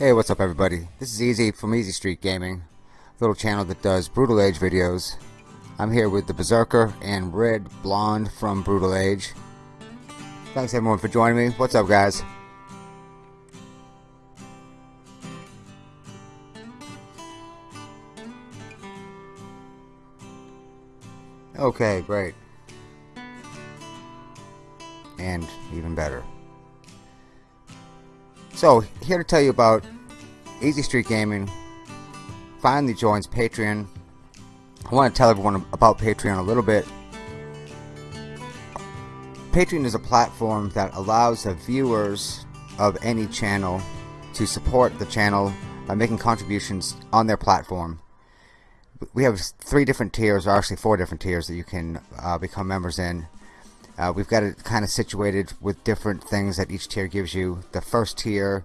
Hey, what's up everybody? This is Easy from Easy Street Gaming, little channel that does Brutal Age videos. I'm here with the Berserker and Red Blonde from Brutal Age. Thanks everyone for joining me. What's up guys? Okay, great. And even better. So, here to tell you about Easy Street Gaming finally joins Patreon. I want to tell everyone about Patreon a little bit. Patreon is a platform that allows the viewers of any channel to support the channel by making contributions on their platform. We have three different tiers, or actually four different tiers that you can uh, become members in. Uh, we've got it kind of situated with different things that each tier gives you. The first tier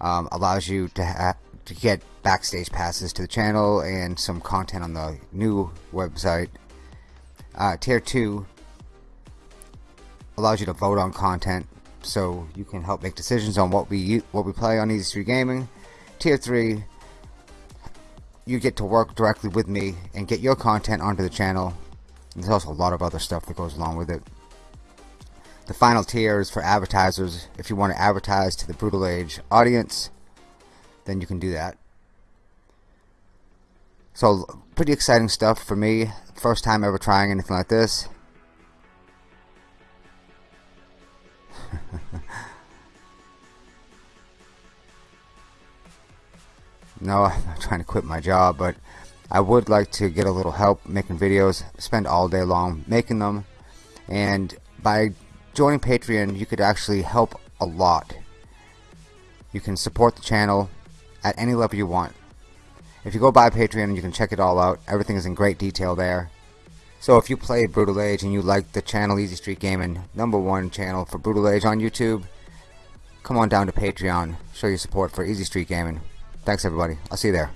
um, allows you to to get backstage passes to the channel and some content on the new website. Uh, tier 2 allows you to vote on content so you can help make decisions on what we what we play on Easy Street Gaming. Tier 3 you get to work directly with me and get your content onto the channel. There's also a lot of other stuff that goes along with it. The final tier is for advertisers. If you want to advertise to the Brutal Age audience, then you can do that. So, pretty exciting stuff for me. First time ever trying anything like this. no, I'm not trying to quit my job, but I would like to get a little help making videos, spend all day long making them, and by joining Patreon, you could actually help a lot. You can support the channel at any level you want. If you go by Patreon, you can check it all out. Everything is in great detail there. So if you play Brutal Age and you like the channel Easy Street Gaming, number one channel for Brutal Age on YouTube, come on down to Patreon. Show your support for Easy Street Gaming. Thanks everybody. I'll see you there.